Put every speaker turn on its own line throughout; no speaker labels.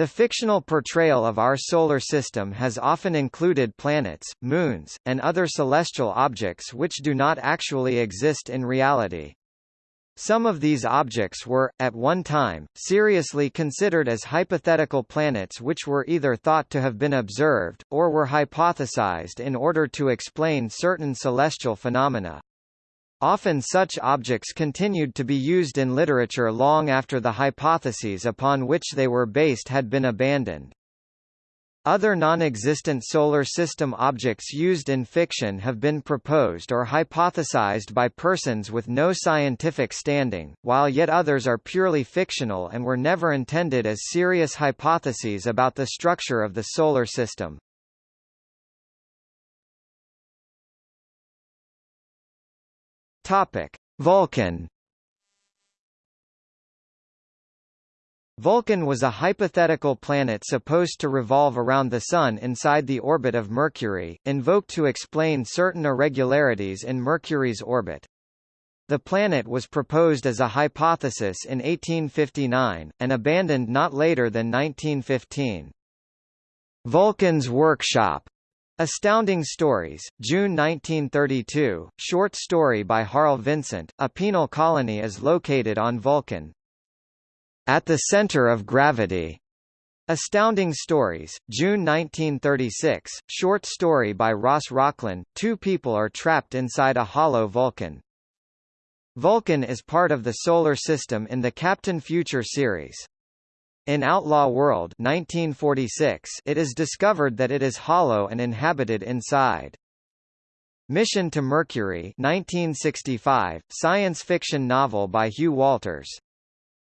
The fictional portrayal of our solar system has often included planets, moons, and other celestial objects which do not actually exist in reality. Some of these objects were, at one time, seriously considered as hypothetical planets which were either thought to have been observed, or were hypothesized in order to explain certain celestial phenomena. Often such objects continued to be used in literature long after the hypotheses upon which they were based had been abandoned. Other non-existent solar system objects used in fiction have been proposed or hypothesized by persons with no scientific standing, while yet others are purely fictional and were never intended as serious hypotheses about the structure of the solar system. Topic: Vulcan. Vulcan was a hypothetical planet supposed to revolve around the Sun inside the orbit of Mercury, invoked to explain certain irregularities in Mercury's orbit. The planet was proposed as a hypothesis in 1859, and abandoned not later than 1915. Vulcan's Workshop Astounding Stories, June 1932, short story by Harl Vincent, a penal colony is located on Vulcan. At the Center of Gravity. Astounding Stories, June 1936, short story by Ross Rocklynne, two people are trapped inside a hollow Vulcan. Vulcan is part of the Solar System in the Captain Future series. In Outlaw World 1946, it is discovered that it is hollow and inhabited inside. Mission to Mercury 1965, science fiction novel by Hugh Walters.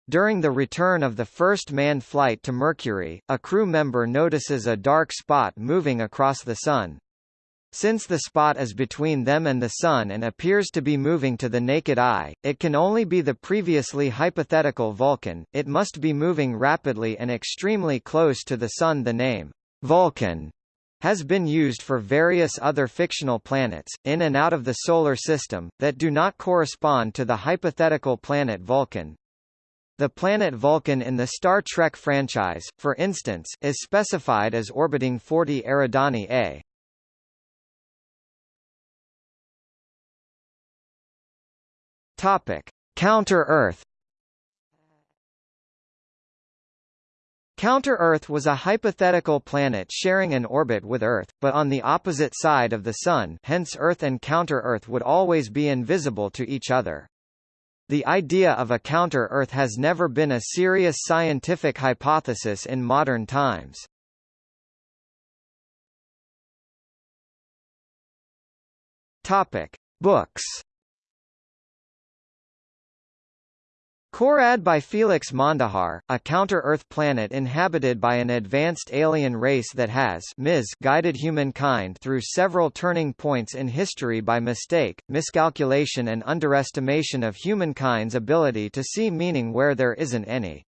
During the return of the first manned flight to Mercury, a crew member notices a dark spot moving across the Sun. Since the spot is between them and the Sun and appears to be moving to the naked eye, it can only be the previously hypothetical Vulcan, it must be moving rapidly and extremely close to the Sun The name, Vulcan, has been used for various other fictional planets, in and out of the Solar System, that do not correspond to the hypothetical planet Vulcan. The planet Vulcan in the Star Trek franchise, for instance, is specified as orbiting 40 Eridani A. Topic: Counter-Earth. Counter-Earth was a hypothetical planet sharing an orbit with Earth, but on the opposite side of the Sun hence Earth and counter-Earth would always be invisible to each other. The idea of a counter-Earth has never been a serious scientific hypothesis in modern times. Topic. Books Korad by Felix Mondéjar, a counter-Earth planet inhabited by an advanced alien race that has guided humankind through several turning points in history by mistake, miscalculation and underestimation of humankind's ability to see meaning where there isn't any.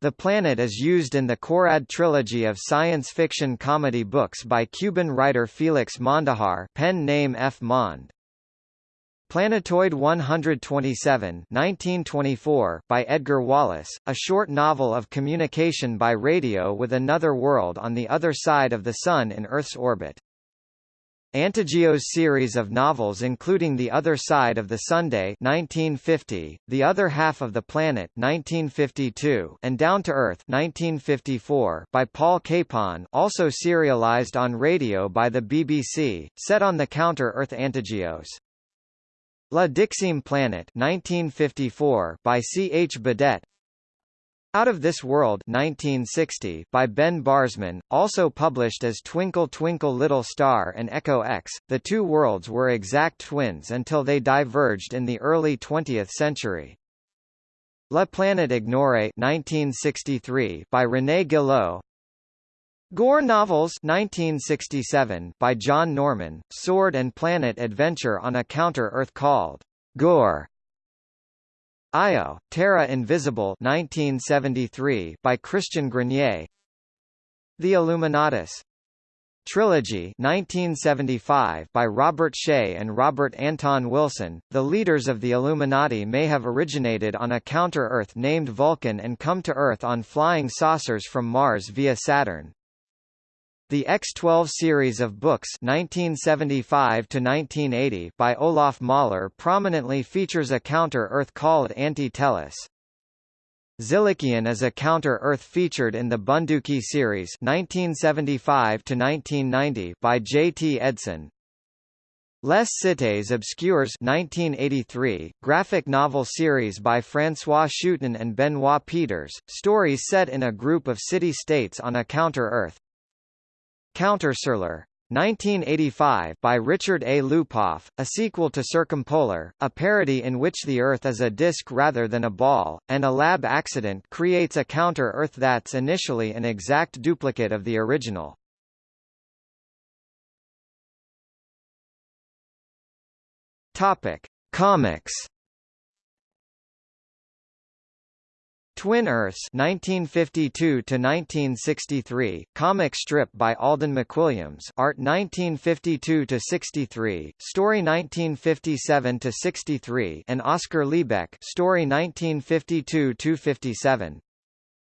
The planet is used in the Korad trilogy of science fiction comedy books by Cuban writer Felix Mondéjar pen name F. Mond. Planetoid 127 1924 by Edgar Wallace, a short novel of communication by radio with another world on the other side of the Sun in Earth's orbit. Antigeos series of novels including The Other Side of the Sunday 1950, The Other Half of the Planet 1952, and Down to Earth 1954 by Paul Capon also serialized on radio by the BBC, set on the counter-Earth Antigeos. La Dixième Planet 1954 by C. H. Badet Out of This World 1960 by Ben Barzman, also published as Twinkle Twinkle Little Star and Echo X, the two worlds were exact twins until they diverged in the early 20th century. La Planète Ignorée 1963 by René Guillot Gor Novels 1967 by John Norman, Sword and Planet Adventure on a Counter-Earth called Gor. Io, Terra Invisible 1973 by Christian Grenier The Illuminatus Trilogy 1975 by Robert Shea and Robert Anton Wilson, the leaders of the Illuminati may have originated on a counter-Earth named Vulcan and come to Earth on flying saucers from Mars via Saturn. The X-12 series of books 1975 by Olaf Mahler prominently features a counter-Earth called Anti-Tellus. Zilikian is a counter-Earth featured in the Bunduki series 1975 by J. T. Edson. Les Cités Obscures 1983, graphic novel series by François Schuiten and Benoit Peeters, stories set in a group of city-states on a counter-Earth. Countersolar 1985 by Richard A. Lupoff, a sequel to Circumpolar, a parody in which the Earth is a disk rather than a ball, and a lab accident creates a counter-Earth that's initially an exact duplicate of the original. Topic: Comics Twin Earths 1952 to 1963 comic strip by Alden McWilliams art 1952 to 63 story 1957 to 63 and Oscar Lebeck story 1952 to 57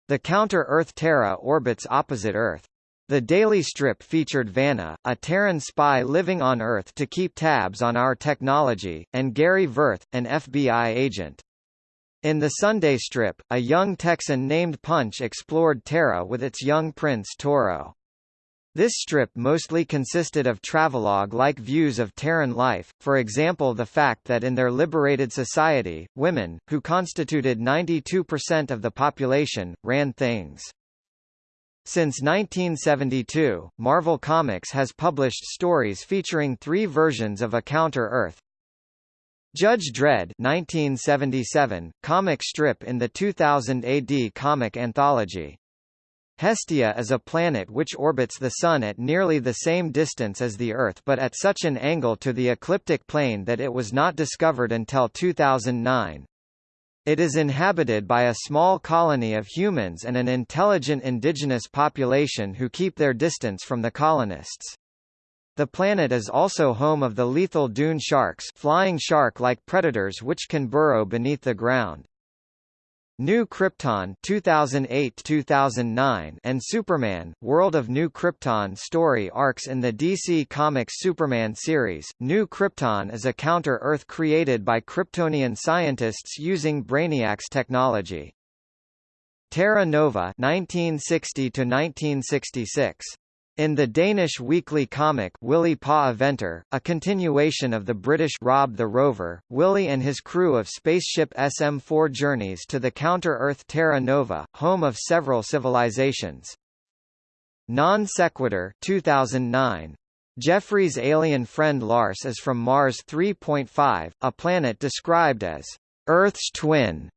The counter-Earth Terra orbits opposite Earth the daily strip featured Vanna, a Terran spy living on Earth to keep tabs on our technology, and Gary Verth, an FBI agent. In the Sunday strip, a young Texan named Punch explored Terra with its young prince Toro. This strip mostly consisted of travelogue-like views of Terran life, for example the fact that in their liberated society, women, who constituted 92% of the population, ran things. Since 1972, Marvel Comics has published stories featuring three versions of a Counter-Earth, Judge Dredd 1977, comic strip in the 2000 AD comic anthology. Hestia is a planet which orbits the Sun at nearly the same distance as the Earth but at such an angle to the ecliptic plane that it was not discovered until 2009. It is inhabited by a small colony of humans and an intelligent indigenous population who keep their distance from the colonists. The planet is also home of the lethal dune sharks flying shark-like predators which can burrow beneath the ground. New Krypton 2008-2009 and Superman: World of New Krypton story arcs in the DC Comics Superman series. New Krypton is a counter-Earth created by Kryptonian scientists using Brainiac's technology. Terra Nova 1960 1966 in the Danish weekly comic Willy Pa Aventer, a continuation of the British Rob the Rover, Willy and his crew of spaceship SM-4 journeys to the counter-Earth Terra Nova, home of several civilizations. Non Sequitur 2009. Jeffrey's alien friend Lars is from Mars 3.5, a planet described as Earth's twin.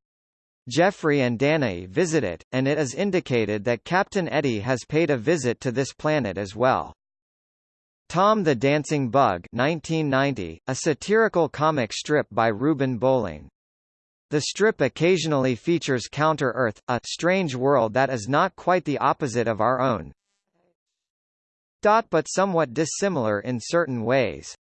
Jeffrey and Danae visit it, and it is indicated that Captain Eddie has paid a visit to this planet as well. Tom the Dancing Bug 1990, a satirical comic strip by Ruben Bolling. The strip occasionally features Counter-Earth, a strange world that is not quite the opposite of our own. But somewhat dissimilar in certain ways.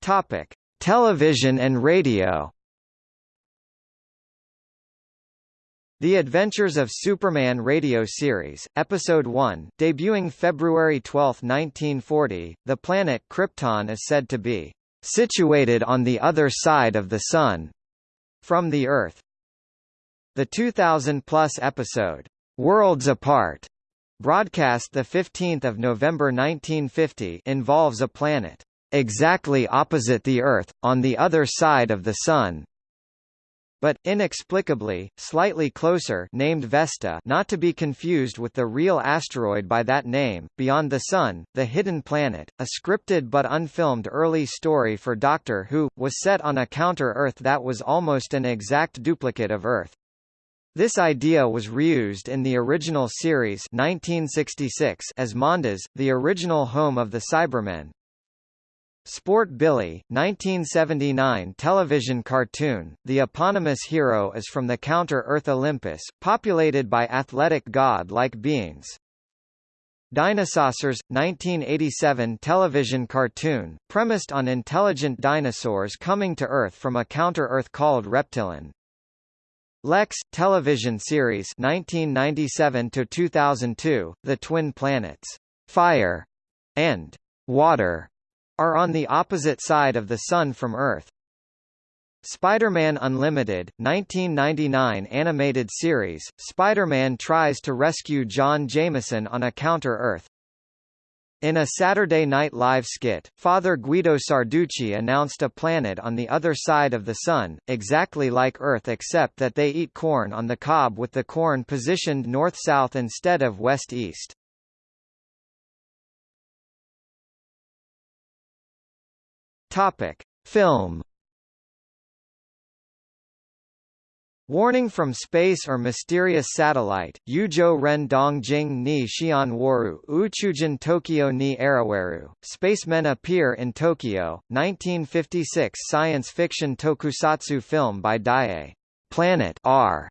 Topic: Television and radio The Adventures of Superman radio series, Episode 1, debuting February 12, 1940, the planet Krypton is said to be situated on the other side of the Sun from the Earth. The 2000-plus episode, Worlds Apart, broadcast 15 November 1950 involves a planet exactly opposite the Earth, on the other side of the Sun. But, inexplicably, slightly closer named Vesta not to be confused with the real asteroid by that name, Beyond the Sun, The Hidden Planet, a scripted but unfilmed early story for Doctor Who, was set on a counter-Earth that was almost an exact duplicate of Earth. This idea was reused in the original series 1966 as Mondas, the original home of the Cybermen, Sport Billy, 1979 television cartoon. The eponymous hero is from the Counter-Earth Olympus, populated by athletic god-like beings. Dinosaurs, 1987 television cartoon, premised on intelligent dinosaurs coming to Earth from a counter-Earth called Reptilon. Lexx television series 1997 to 2002 The twin planets Fire and Water are on the opposite side of the sun from Earth. Spider-Man Unlimited, 1999 animated series, Spider-Man tries to rescue John Jameson on a counter-Earth. In a Saturday Night Live skit, Father Guido Sarducci announced a planet on the other side of the Sun, exactly like Earth except that they eat corn on the cob with the corn positioned north-south instead of west-east. Topic. Film Warning from Space or Mysterious Satellite, Yuzhou Ren Dong Jing ni Xian Waru, Uchujin Tokyo ni Arawaru, Spacemen Appear in Tokyo, 1956 science fiction tokusatsu film by Daiei. Planet R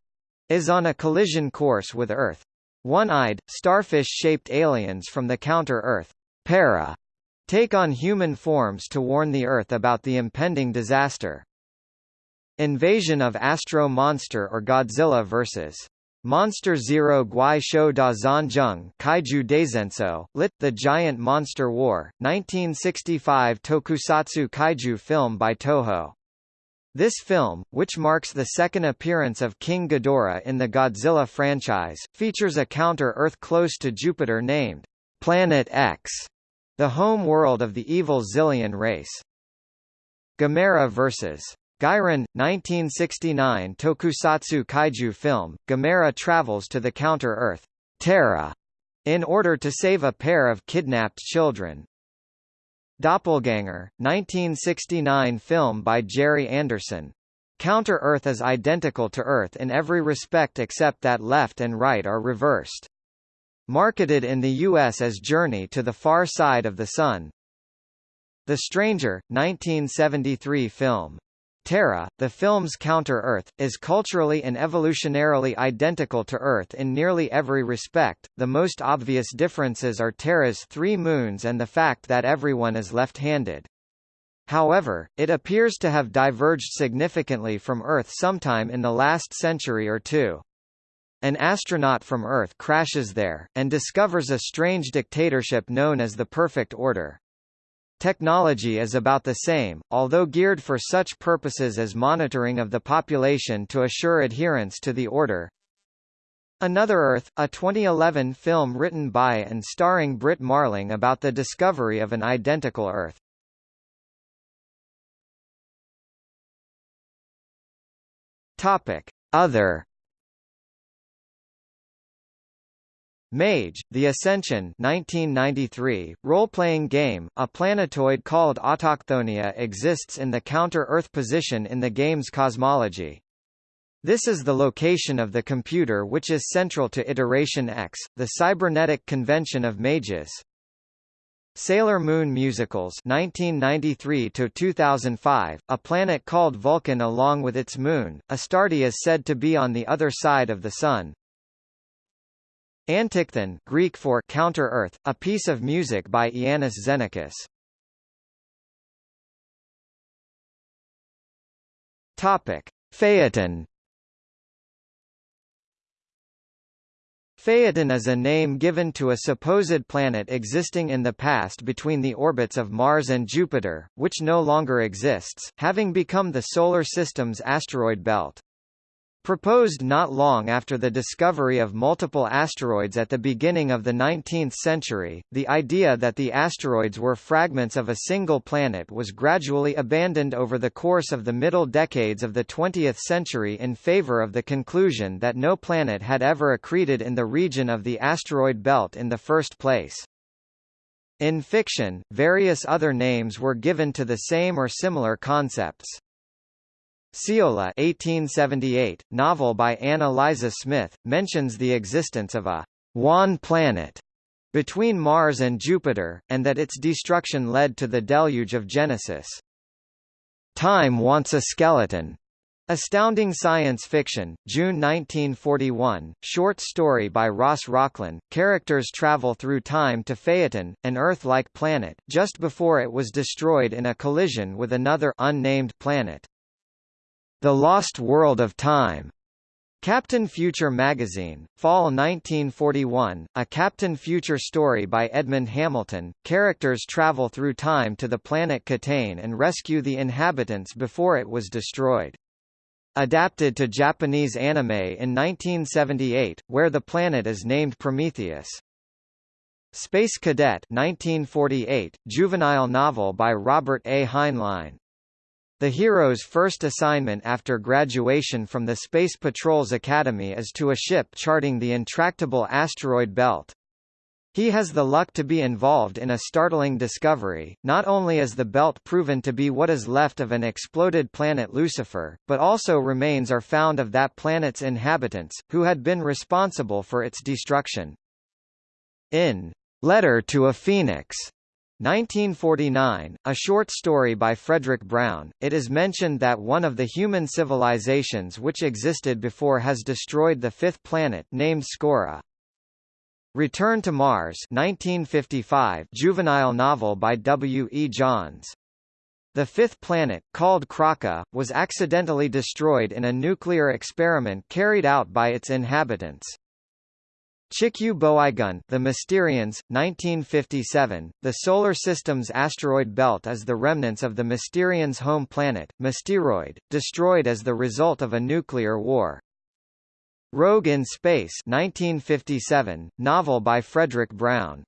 is on a collision course with Earth. One-eyed, starfish-shaped aliens from the counter-Earth, Para, take on human forms to warn the Earth about the impending disaster. Invasion of Astro Monster or Godzilla vs. Monster Zero Guai Shou Da Zanjung Kaiju Daizenso, lit. The Giant Monster War, 1965 tokusatsu kaiju film by Toho. This film, which marks the second appearance of King Ghidorah in the Godzilla franchise, features a counter-Earth close to Jupiter named Planet X, the home world of the evil Xilian race. Gamera vs. Guiron, 1969 tokusatsu kaiju film, Gamera travels to the counter-Earth, Terra, in order to save a pair of kidnapped children. Doppelganger, 1969 film by Gerry Anderson. Counter-Earth is identical to Earth in every respect except that left and right are reversed. Marketed in the U.S. as Journey to the Far Side of the Sun. The Stranger, 1973 film. Terra, the film's counter-Earth, is culturally and evolutionarily identical to Earth in nearly every respect. The most obvious differences are Terra's three moons and the fact that everyone is left-handed. However, it appears to have diverged significantly from Earth sometime in the last century or two. An astronaut from Earth crashes there, and discovers a strange dictatorship known as the Perfect Order. Technology is about the same, although geared for such purposes as monitoring of the population to assure adherence to the order. Another Earth, a 2011 film written by and starring Brit Marling about the discovery of an identical Earth. Topic: Other Mage, The Ascension 1993, role-playing game, a planetoid called Autochthonia exists in the counter-Earth position in the game's cosmology. This is the location of the computer which is central to Iteration X, the cybernetic convention of mages. Sailor Moon Musicals 1993 to 2005 A planet called Vulcan along with its moon Astarte is said to be on the other side of the sun Antichthon Greek for counter-earth, a piece of music by Iannis Xenakis. Topic: Phaeton. Phaeton is a name given to a supposed planet existing in the past between the orbits of Mars and Jupiter, which no longer exists, having become the Solar System's asteroid belt. Proposed not long after the discovery of multiple asteroids at the beginning of the 19th century, the idea that the asteroids were fragments of a single planet was gradually abandoned over the course of the middle decades of the 20th century in favor of the conclusion that no planet had ever accreted in the region of the asteroid belt in the first place. In fiction, various other names were given to the same or similar concepts. Ceola 1878, novel by Anna Liza Smith, mentions the existence of a «Wan planet» between Mars and Jupiter, and that its destruction led to the deluge of Genesis. Time Wants a Skeleton Astounding Science Fiction, June 1941, short story by Ross Rocklynne. Characters travel through time to Phaeton, an Earth-like planet, just before it was destroyed in a collision with another unnamed planet. The Lost World of Time Captain Future magazine, Fall 1941, a Captain Future story by Edmund Hamilton. Characters travel through time to the planet Catane and rescue the inhabitants before it was destroyed. Adapted to Japanese anime in 1978, where the planet is named Prometheus. Space Cadet 1948, juvenile novel by Robert A. Heinlein. The hero's first assignment after graduation from the Space Patrol's Academy is to a ship charting the intractable asteroid belt. He has the luck to be involved in a startling discovery, not only is the belt proven to be what is left of an exploded planet Lucifer, but also remains are found of that planet's inhabitants, who had been responsible for its destruction. In Letter to a Phoenix 1949, a short story by Fredric Brown, it is mentioned that one of the human civilizations which existed before has destroyed the fifth planet named Skora. Return to Mars 1955 juvenile novel by W. E. Johns. The fifth planet, called Kraka, was accidentally destroyed in a nuclear experiment carried out by its inhabitants. Chikyu Boigun The Mysterians, 1957, the Solar System's asteroid belt is the remnants of the Mysterians' home planet, Mysteroid, destroyed as the result of a nuclear war. Rogue in Space 1957, novel by Fredric Brown.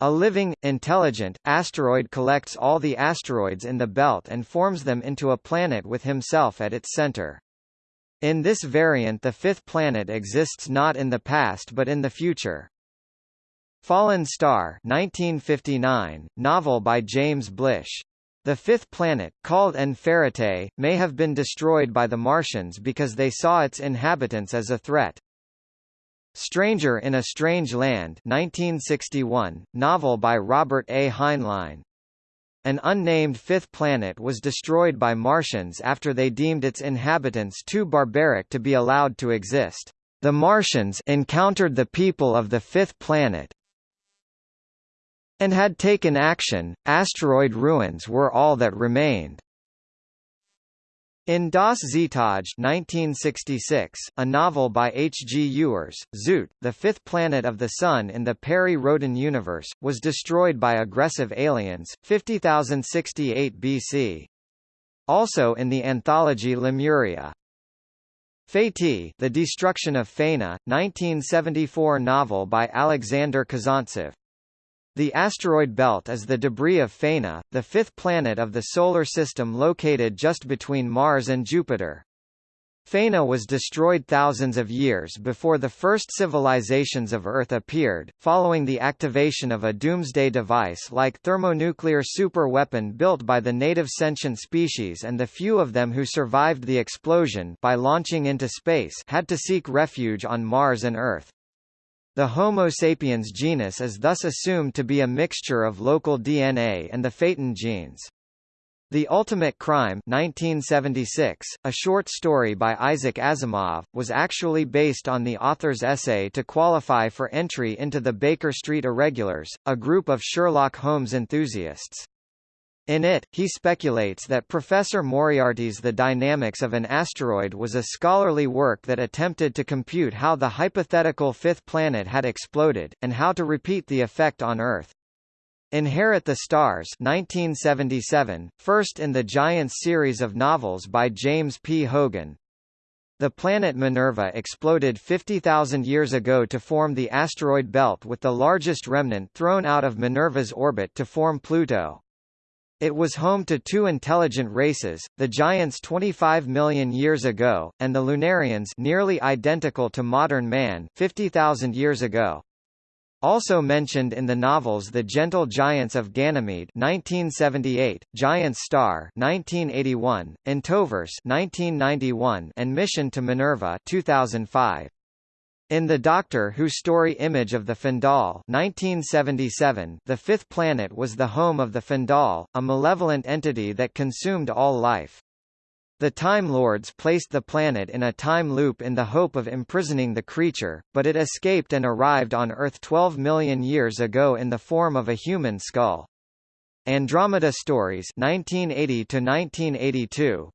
A living, intelligent, asteroid collects all the asteroids in the belt and forms them into a planet with himself at its center. In this variant the fifth planet exists not in the past but in the future. Fallen Star 1959, novel by James Blish. The fifth planet, called En-Ferrite, may have been destroyed by the Martians because they saw its inhabitants as a threat. Stranger in a Strange Land 1961, novel by Robert A. Heinlein. An unnamed fifth planet was destroyed by Martians after they deemed its inhabitants too barbaric to be allowed to exist. The Martians encountered the people of the fifth planet, and had taken action, asteroid ruins were all that remained. In Das Zetage 1966, a novel by H. G. Ewers, Zoot, the fifth planet of the Sun in the Perry Rhodan universe, was destroyed by aggressive aliens, 50068 BC. Also in the anthology Lemuria. Fati The Destruction of Fana, 1974 novel by Alexander Kazantsev. The asteroid belt is the debris of Fana, the fifth planet of the Solar System located just between Mars and Jupiter. Fana was destroyed thousands of years before the first civilizations of Earth appeared, following the activation of a doomsday device-like thermonuclear superweapon built by the native sentient species and the few of them who survived the explosion by launching into space had to seek refuge on Mars and Earth. The Homo sapiens genus is thus assumed to be a mixture of local DNA and the Phaeton genes. The Ultimate Crime 1976, a short story by Isaac Asimov, was actually based on the author's essay to qualify for entry into the Baker Street Irregulars, a group of Sherlock Holmes enthusiasts. In it, he speculates that Professor Moriarty's The Dynamics of an Asteroid was a scholarly work that attempted to compute how the hypothetical fifth planet had exploded, and how to repeat the effect on Earth. Inherit the Stars 1977, first in the Giants series of novels by James P. Hogan. The planet Minerva exploded 50,000 years ago to form the asteroid belt with the largest remnant thrown out of Minerva's orbit to form Pluto. It was home to two intelligent races, the Giants 25 million years ago, and the Lunarians nearly identical to modern man 50,000 years ago. Also mentioned in the novels The Gentle Giants of Ganymede 1978, Giant Star 1981, Entoverse 1991, and Mission to Minerva 2005. In the Doctor Who story Image of the Fendahl 1977, the fifth planet was the home of the Fendahl, a malevolent entity that consumed all life. The Time Lords placed the planet in a time loop in the hope of imprisoning the creature, but it escaped and arrived on Earth 12 million years ago in the form of a human skull. Andromeda Stories 1980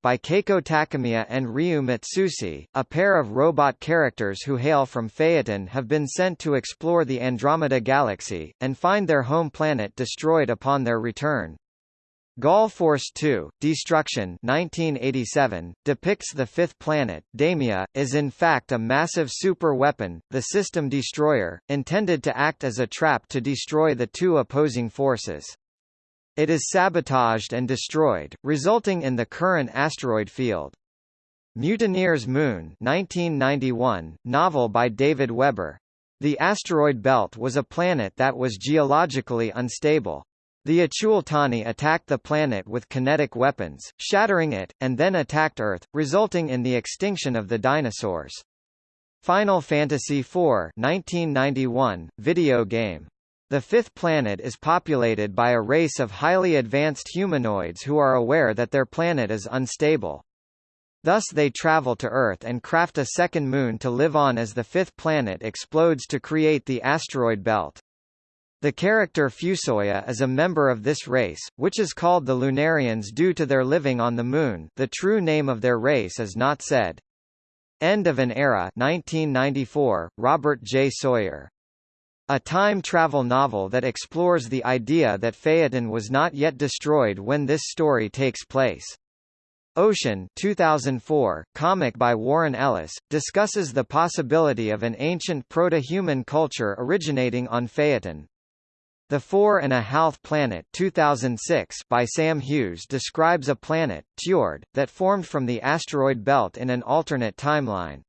by Keiko Takemiya and Ryu Mitsuse, a pair of robot characters who hail from Phaeton have been sent to explore the Andromeda Galaxy, and find their home planet destroyed upon their return. Gall Force 2, Destruction 1987, depicts the fifth planet, Damia, is in fact a massive super weapon, the System Destroyer, intended to act as a trap to destroy the two opposing forces. It is sabotaged and destroyed, resulting in the current asteroid field. Mutineer's Moon 1991, novel by David Weber. The asteroid belt was a planet that was geologically unstable. The Achuultani attacked the planet with kinetic weapons, shattering it, and then attacked Earth, resulting in the extinction of the dinosaurs. Final Fantasy IV 1991, video game. The fifth planet is populated by a race of highly advanced humanoids who are aware that their planet is unstable. Thus they travel to Earth and craft a second moon to live on as the fifth planet explodes to create the asteroid belt. The character Fusoya is a member of this race, which is called the Lunarians due to their living on the Moon the true name of their race is not said. End of an Era 1994, Robert J. Sawyer a time travel novel that explores the idea that Phaeton was not yet destroyed when this story takes place. Ocean 2004, comic by Warren Ellis, discusses the possibility of an ancient proto-human culture originating on Phaeton. The Four and a Half Planet 2006 by Sam Hughes describes a planet, Tjord, that formed from the asteroid belt in an alternate timeline.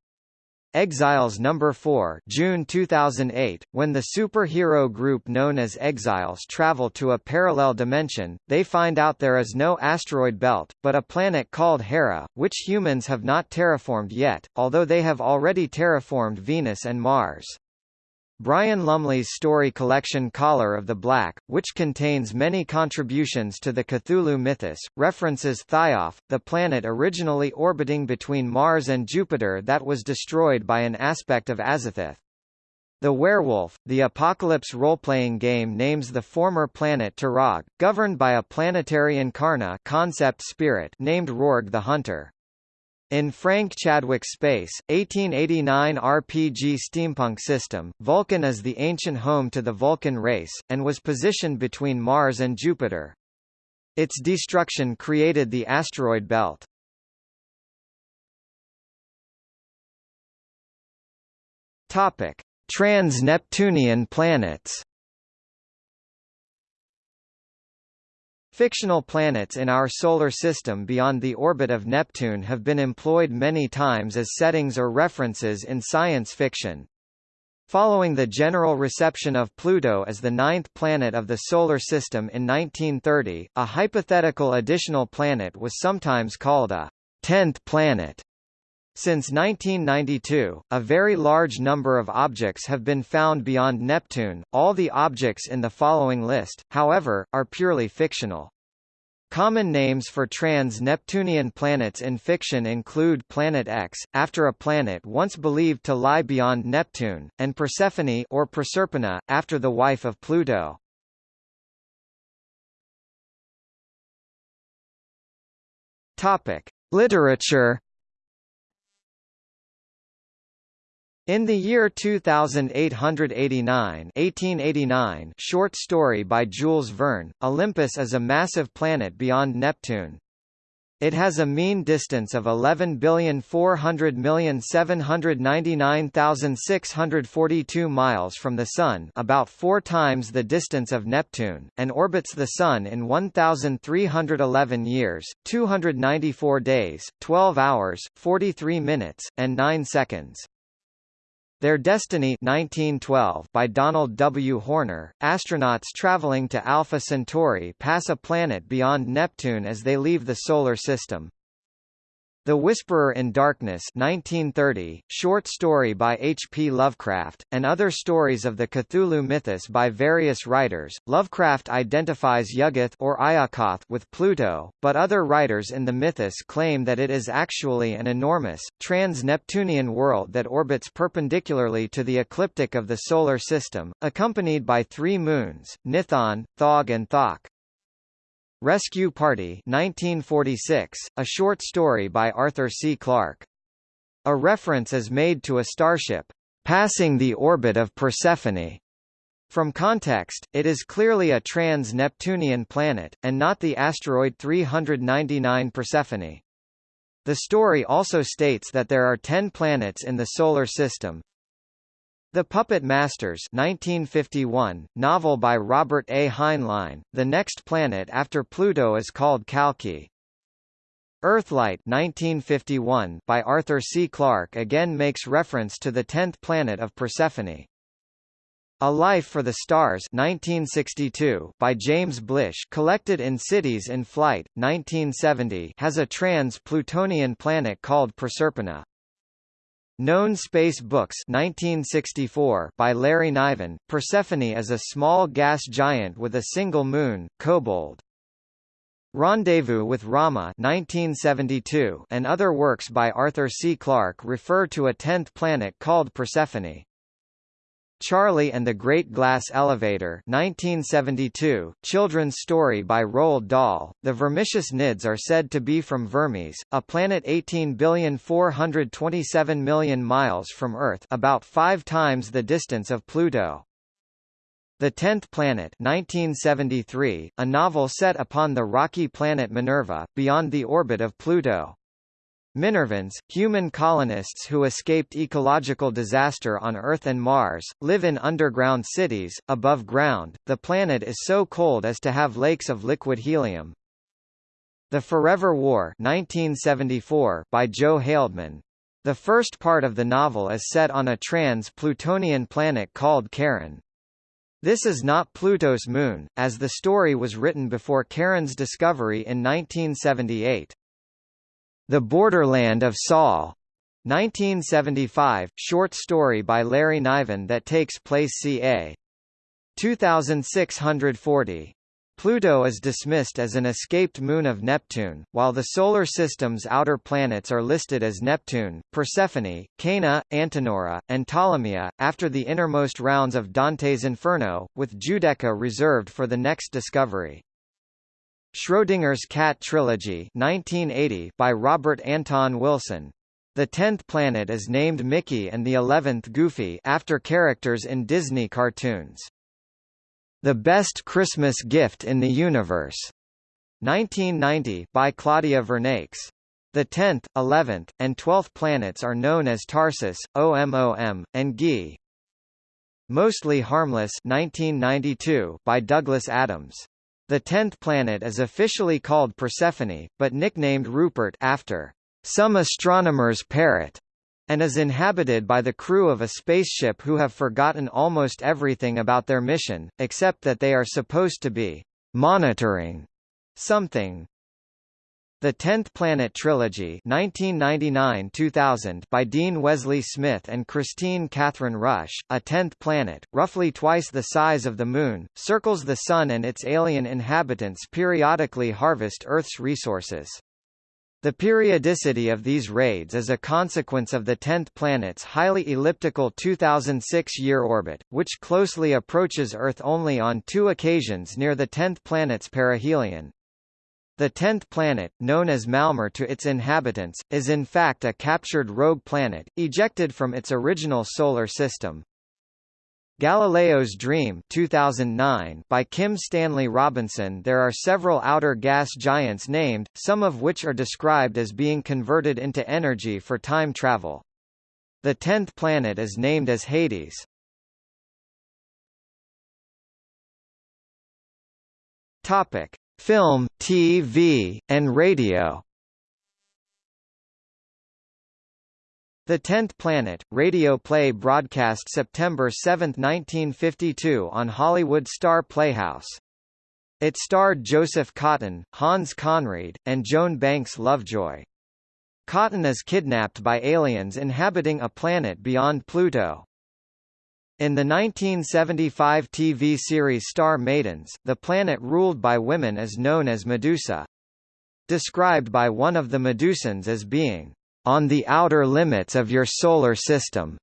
Exiles No. 4 June 2008, when the superhero group known as Exiles travel to a parallel dimension, they find out there is no asteroid belt, but a planet called Hera, which humans have not terraformed yet, although they have already terraformed Venus and Mars. Brian Lumley's story collection Caller of the Black, which contains many contributions to the Cthulhu mythos, references Thioth, the planet originally orbiting between Mars and Jupiter that was destroyed by an aspect of Azathoth. The Werewolf, the Apocalypse role-playing game names the former planet Turag, governed by a planetary incarna concept spirit named Rorg the Hunter. In Frank Chadwick's Space, 1889 RPG steampunk system, Vulcan is the ancient home to the Vulcan race, and was positioned between Mars and Jupiter. Its destruction created the asteroid belt. Topic: Trans-Neptunian planets. Fictional planets in our Solar System beyond the orbit of Neptune have been employed many times as settings or references in science fiction. Following the general reception of Pluto as the ninth planet of the Solar System in 1930, a hypothetical additional planet was sometimes called a tenth planet. Since 1992, a very large number of objects have been found beyond Neptune. All the objects in the following list, however, are purely fictional. Common names for trans-Neptunian planets in fiction include Planet X, after a planet once believed to lie beyond Neptune, and Persephone or Proserpina, after the wife of Pluto. Topic: Literature In the year 2889 1889 short story by Jules Verne, Olympus is a massive planet beyond Neptune. It has a mean distance of 11,400,799,642 miles from the Sun about four times the distance of Neptune, and orbits the Sun in 1,311 years, 294 days, 12 hours, 43 minutes, and 9 seconds. Their Destiny 1912 by Donald W. Horner, astronauts traveling to Alpha Centauri pass a planet beyond Neptune as they leave the Solar System. The Whisperer in Darkness 1930, short story by H. P. Lovecraft, and other stories of the Cthulhu mythos by various writers. Lovecraft identifies Yuggoth or with Pluto, but other writers in the mythos claim that it is actually an enormous, trans-Neptunian world that orbits perpendicularly to the ecliptic of the Solar System, accompanied by three moons, Nithon, Thog and Thok. Rescue Party 1946, a short story by Arthur C. Clarke. A reference is made to a starship, passing the orbit of Persephone. From context, it is clearly a trans-Neptunian planet, and not the asteroid 399 Persephone. The story also states that there are ten planets in the Solar System, the Puppet Masters 1951, novel by Robert A. Heinlein, the next planet after Pluto is called Kalki. Earthlight 1951 by Arthur C. Clarke again makes reference to the tenth planet of Persephone. A Life for the Stars 1962 by James Blish collected in Cities in Flight, 1970 has a trans-Plutonian planet called Proserpina. Known Space Books 1964 by Larry Niven, Persephone is a small gas giant with a single moon, Kobold. Rendezvous with Rama 1972 and other works by Arthur C. Clarke refer to a tenth planet called Persephone. Charlie and the Great Glass Elevator 1972, children's story by Roald Dahl. The Vermicious Knids are said to be from Vermes, a planet 18,427 million miles from Earth about five times the distance of Pluto. The Tenth Planet 1973, a novel set upon the rocky planet Minerva, beyond the orbit of Pluto. Minervans, human colonists who escaped ecological disaster on Earth and Mars, live in underground cities, above ground. The planet is so cold as to have lakes of liquid helium. The Forever War 1974 by Joe Haldeman. The first part of the novel is set on a trans-Plutonian planet called Charon. This is not Pluto's moon, as the story was written before Charon's discovery in 1978. The Borderland of Sol, 1975, short story by Larry Niven that takes place ca. 2640. Pluto is dismissed as an escaped moon of Neptune, while the Solar System's outer planets are listed as Neptune, Persephone, Cana, Antenora, and Ptolemaea, after the innermost rounds of Dante's Inferno, with Giudecca reserved for the next discovery. Schrodinger's Cat Trilogy 1980 by Robert Anton Wilson. The tenth planet is named Mickey and the eleventh Goofy after characters in Disney cartoons. The Best Christmas Gift in the Universe 1990 by Claudia Vernakes. The tenth, eleventh, and twelfth planets are known as Tarsus, OMOM, and Gi. Mostly Harmless 1992 by Douglas Adams. The tenth planet is officially called Persephone, but nicknamed Rupert after some astronomer's parrot, and is inhabited by the crew of a spaceship who have forgotten almost everything about their mission, except that they are supposed to be monitoring something. The Tenth Planet Trilogy 1999-2000 by Dean Wesley Smith and Kristine Kathryn Rusch, a tenth planet, roughly twice the size of the Moon, circles the Sun and its alien inhabitants periodically harvest Earth's resources. The periodicity of these raids is a consequence of the tenth planet's highly elliptical 2006-year orbit, which closely approaches Earth only on two occasions near the tenth planet's perihelion. The tenth planet, known as Malmar to its inhabitants, is in fact a captured rogue planet, ejected from its original solar system. Galileo's Dream 2009 by Kim Stanley Robinson There are several outer gas giants named, some of which are described as being converted into energy for time travel. The tenth planet is named as Hades. Topic: film, TV, and radio. The Tenth Planet, radio play broadcast September 7, 1952 on Hollywood Star Playhouse. It starred Joseph Cotten, Hans Conried, and Joan Banks Lovejoy. Cotten is kidnapped by aliens inhabiting a planet beyond Pluto. In the 1975 TV series Star Maidens, the planet ruled by women is known as Medusa. Described by one of the Medusans as being, "...on the outer limits of your solar system."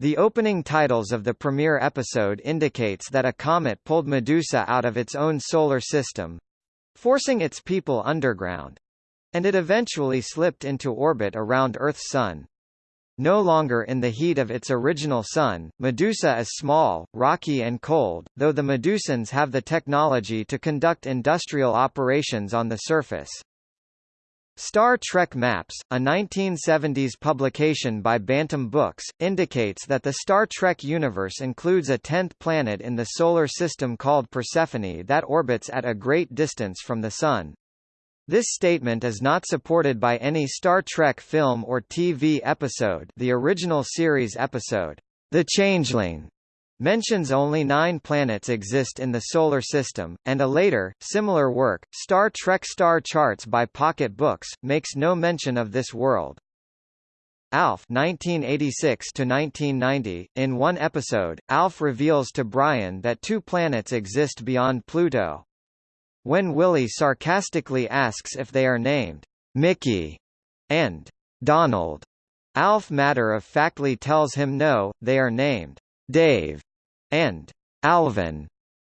The opening titles of the premiere episode indicates that a comet pulled Medusa out of its own solar system—forcing its people underground—and it eventually slipped into orbit around Earth's Sun. No longer in the heat of its original sun, Medusa is small, rocky and cold, though the Medusans have the technology to conduct industrial operations on the surface. Star Trek Maps, a 1970s publication by Bantam Books, indicates that the Star Trek universe includes a tenth planet in the Solar System called Persephone that orbits at a great distance from the Sun. This statement is not supported by any Star Trek film or TV episode the original series episode, The Changeling, mentions only nine planets exist in the Solar System, and a later, similar work, Star Trek Star Charts by Pocket Books, makes no mention of this world. Alf 1986 1990, in one episode, Alf reveals to Brian that two planets exist beyond Pluto. When Willie sarcastically asks if they are named Mickey and Donald, Alf matter-of-factly tells him no, they are named Dave and Alvin.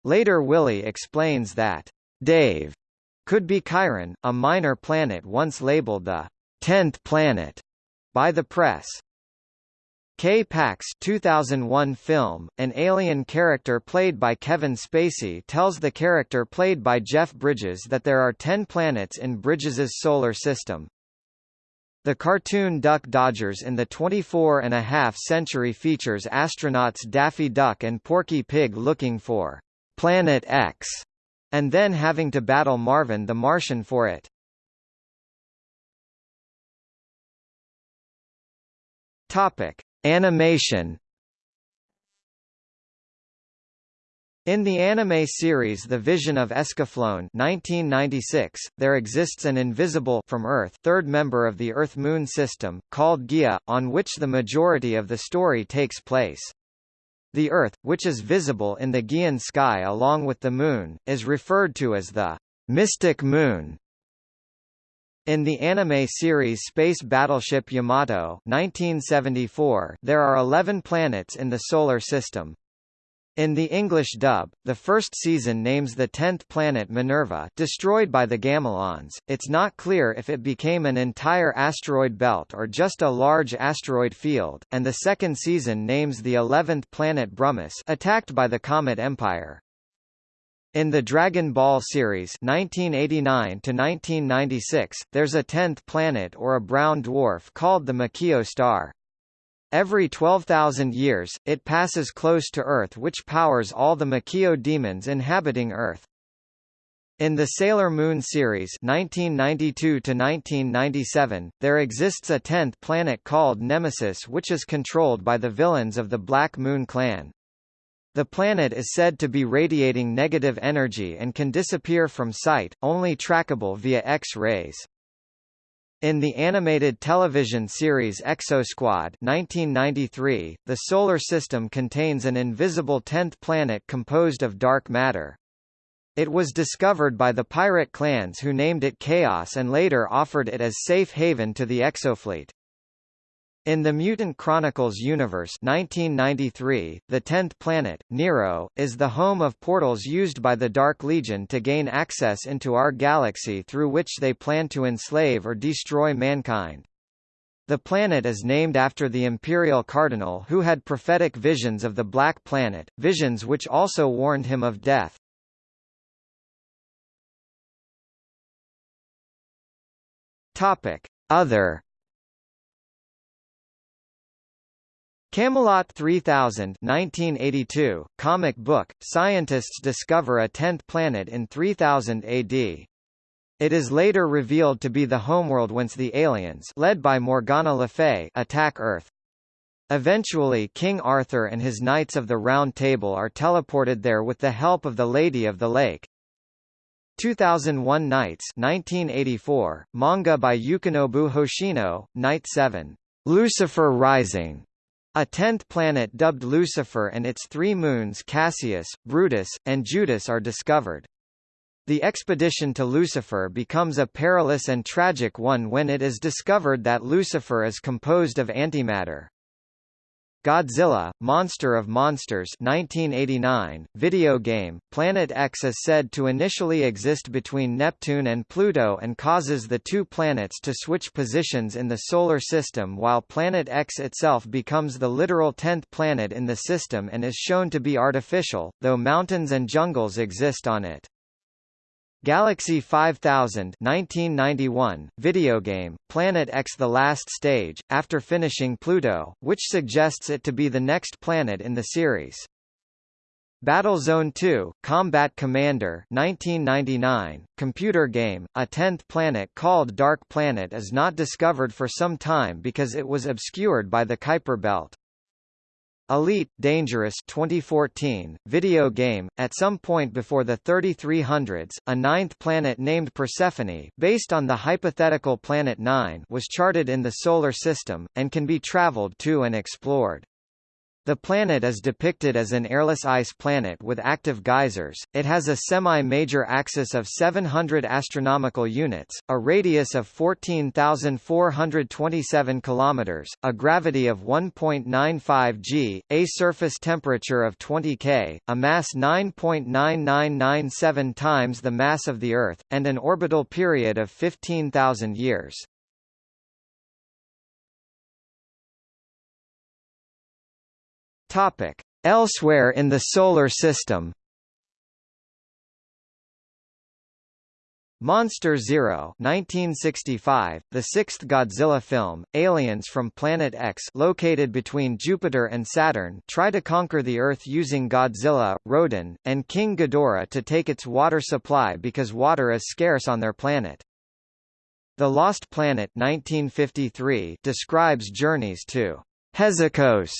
Later Willie explains that Dave could be Chiron, a minor planet once labeled the 10th planet by the press. K-Pax 2001 film, an alien character played by Kevin Spacey tells the character played by Jeff Bridges that there are ten planets in Bridges's solar system. The cartoon Duck Dodgers in the 24 and a half century features astronauts Daffy Duck and Porky Pig looking for Planet X, and then having to battle Marvin the Martian for it. Topic. Animation In the anime series The Vision of Escaflowne 1996, there exists an invisible from Earth third member of the Earth-Moon system, called Gaia, on which the majority of the story takes place. The Earth, which is visible in the Gaian sky along with the Moon, is referred to as the Mystic Moon. In the anime series Space Battleship Yamato 1974, there are 11 planets in the Solar System. In the English dub, the first season names the tenth planet Minerva destroyed by the Gamilons. It's not clear if it became an entire asteroid belt or just a large asteroid field, and the second season names the eleventh planet Brummus attacked by the Comet Empire. In the Dragon Ball series 1989 1996, there's a tenth planet or a brown dwarf called the Makio star. Every 12,000 years, it passes close to Earth which powers all the Makio demons inhabiting Earth. In the Sailor Moon series 1992 there exists a tenth planet called Nemesis which is controlled by the villains of the Black Moon Clan. The planet is said to be radiating negative energy and can disappear from sight, only trackable via X-rays. In the animated television series Exosquad 1993, the Solar System contains an invisible tenth planet composed of dark matter. It was discovered by the pirate clans who named it Chaos and later offered it as safe haven to the Exofleet. In the Mutant Chronicles universe 1993, the tenth planet, Nero, is the home of portals used by the Dark Legion to gain access into our galaxy through which they plan to enslave or destroy mankind. The planet is named after the imperial cardinal who had prophetic visions of the Black Planet, visions which also warned him of death. Other Camelot 3000 1982, comic book, scientists discover a tenth planet in 3000 AD. It is later revealed to be the homeworld whence the aliens led by Morgana Le Fay attack Earth. Eventually King Arthur and his Knights of the Round Table are teleported there with the help of the Lady of the Lake. 2001 Nights 1984, manga by Yukinobu Hoshino, Night 7. Lucifer Rising. A tenth planet dubbed Lucifer and its three moons Cassius, Brutus, and Judas are discovered. The expedition to Lucifer becomes a perilous and tragic one when it is discovered that Lucifer is composed of antimatter. Godzilla, Monster of Monsters 1989, video game, Planet X is said to initially exist between Neptune and Pluto and causes the two planets to switch positions in the Solar System while Planet X itself becomes the literal tenth planet in the system and is shown to be artificial, though mountains and jungles exist on it. Galaxy 5000 1991, video game, Planet X The Last Stage, after finishing Pluto, which suggests it to be the next planet in the series. Battlezone 2, Combat Commander 1999, computer game, a tenth planet called Dark Planet is not discovered for some time because it was obscured by the Kuiper Belt. Elite Dangerous 2014 video game at some point before the 3300s a ninth planet named Persephone based on the hypothetical planet 9 was charted in the solar system and can be traveled to and explored the planet is depicted as an airless ice planet with active geysers. It has a semi-major axis of 700 astronomical units, a radius of 14,427 kilometers, a gravity of 1.95 g, a surface temperature of 20 K, a mass 9.9997 times the mass of the Earth, and an orbital period of 15,000 years. Topic: Elsewhere in the solar system. Monster Zero 1965, the sixth Godzilla film, aliens from Planet X located between Jupiter and Saturn try to conquer the Earth using Godzilla, Rodan, and King Ghidorah to take its water supply because water is scarce on their planet. The Lost Planet 1953 describes journeys to Hezikos,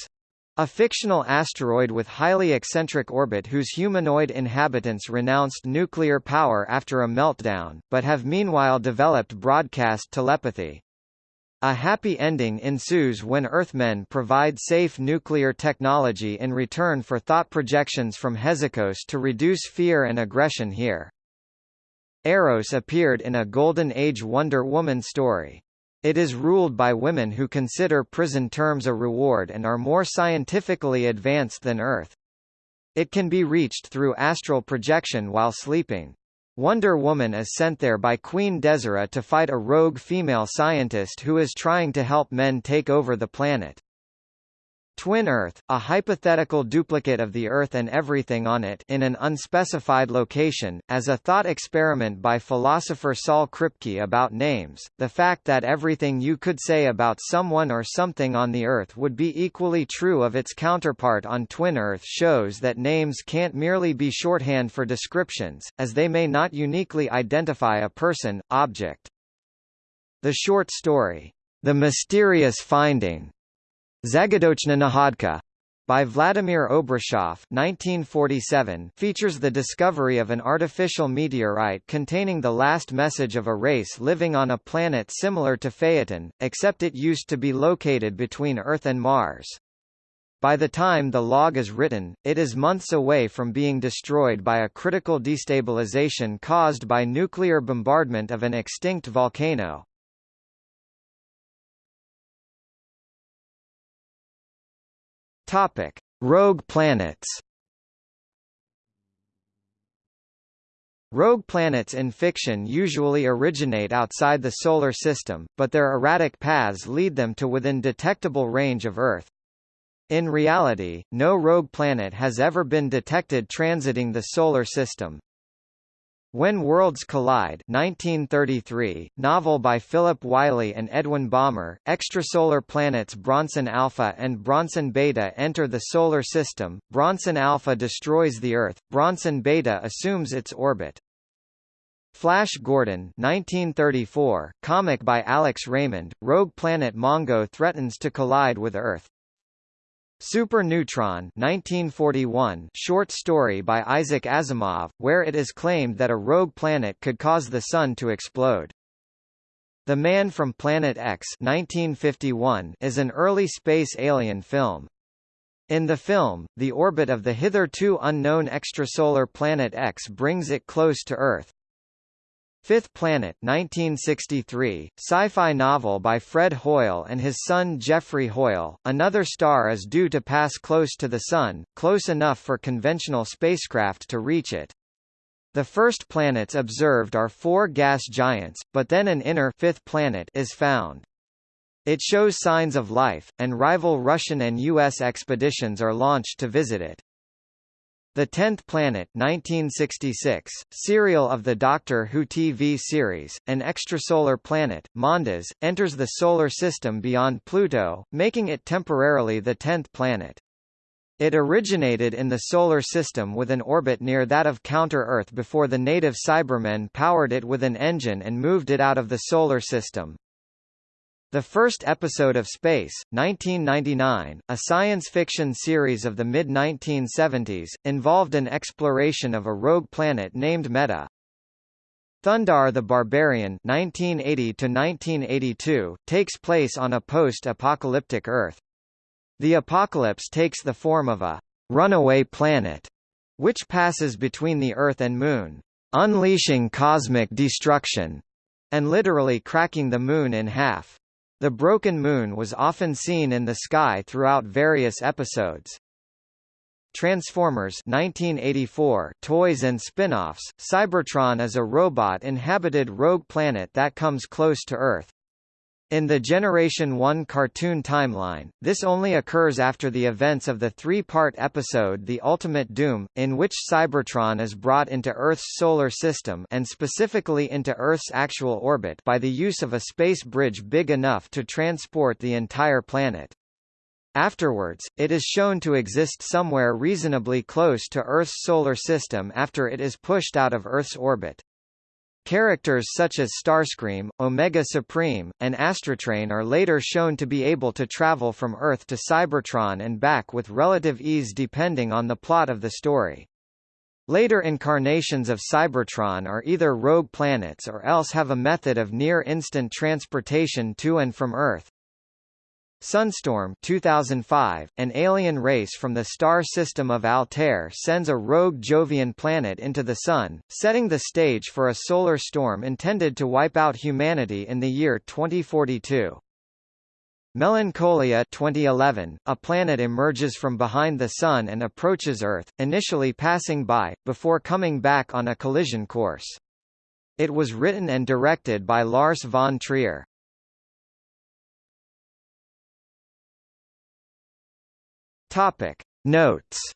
a fictional asteroid with highly eccentric orbit whose humanoid inhabitants renounced nuclear power after a meltdown, but have meanwhile developed broadcast telepathy. A happy ending ensues when Earthmen provide safe nuclear technology in return for thought projections from Hezikos to reduce fear and aggression here. Eros appeared in a Golden Age Wonder Woman story. It is ruled by women who consider prison terms a reward and are more scientifically advanced than Earth. It can be reached through astral projection while sleeping. Wonder Woman is sent there by Queen Desira to fight a rogue female scientist who is trying to help men take over the planet. Twin Earth, a hypothetical duplicate of the Earth and everything on it in an unspecified location, as a thought experiment by philosopher Saul Kripke about names, the fact that everything you could say about someone or something on the Earth would be equally true of its counterpart on Twin Earth shows that names can't merely be shorthand for descriptions, as they may not uniquely identify a person, object. The short story, The Mysterious Finding, Zagadochna Nahodka by Vladimir Obruchev 1947 features the discovery of an artificial meteorite containing the last message of a race living on a planet similar to Phaeton, except it used to be located between Earth and Mars. By the time the log is written, it is months away from being destroyed by a critical destabilization caused by nuclear bombardment of an extinct volcano. Topic: Rogue planets. Rogue planets in fiction usually originate outside the Solar System, but their erratic paths lead them to within detectable range of Earth. In reality, no rogue planet has ever been detected transiting the Solar System. When Worlds Collide 1933, novel by Philip Wylie and Edwin Balmer, extrasolar planets Bronson Alpha and Bronson Beta enter the Solar System, Bronson Alpha destroys the Earth, Bronson Beta assumes its orbit. Flash Gordon 1934, comic by Alex Raymond, rogue planet Mongo threatens to collide with Earth. Super Neutron 1941 short story by Isaac Asimov, where it is claimed that a rogue planet could cause the Sun to explode. The Man from Planet X 1951 is an early space alien film. In the film, the orbit of the hitherto unknown extrasolar planet X brings it close to Earth. Fifth Planet 1963, sci-fi novel by Fred Hoyle and his son Geoffrey Hoyle. Another star is due to pass close to the Sun, close enough for conventional spacecraft to reach it. The first planets observed are four gas giants, but then an inner fifth planet is found. It shows signs of life, and rival Russian and U.S. expeditions are launched to visit it. The Tenth Planet 1966, serial of the Doctor Who TV series, an extrasolar planet, Mondas, enters the Solar System beyond Pluto, making it temporarily the tenth planet. It originated in the Solar System with an orbit near that of Counter-Earth before the native Cybermen powered it with an engine and moved it out of the Solar System. The first episode of Space, 1999, a science fiction series of the mid-1970s, involved an exploration of a rogue planet named Meta. Thundarr the Barbarian 1980 takes place on a post-apocalyptic Earth. The apocalypse takes the form of a runaway planet, which passes between the Earth and Moon, unleashing cosmic destruction, and literally cracking the Moon in half. The broken moon was often seen in the sky throughout various episodes. Transformers 1984 toys and spin-offs, Cybertron is a robot-inhabited rogue planet that comes close to Earth. In the Generation 1 cartoon timeline, this only occurs after the events of the three-part episode The Ultimate Doom, in which Cybertron is brought into Earth's solar system and specifically into Earth's actual orbit by the use of a space bridge big enough to transport the entire planet. Afterwards, it is shown to exist somewhere reasonably close to Earth's solar system after it is pushed out of Earth's orbit. Characters such as Starscream, Omega Supreme, and Astrotrain are later shown to be able to travel from Earth to Cybertron and back with relative ease depending on the plot of the story. Later incarnations of Cybertron are either rogue planets or else have a method of near-instant transportation to and from Earth. Sunstorm 2005, an alien race from the star system of Altair sends a rogue Jovian planet into the Sun, setting the stage for a solar storm intended to wipe out humanity in the year 2042. Melancholia 2011, a planet emerges from behind the Sun and approaches Earth, initially passing by, before coming back on a collision course. It was written and directed by Lars von Trier. Topic. Notes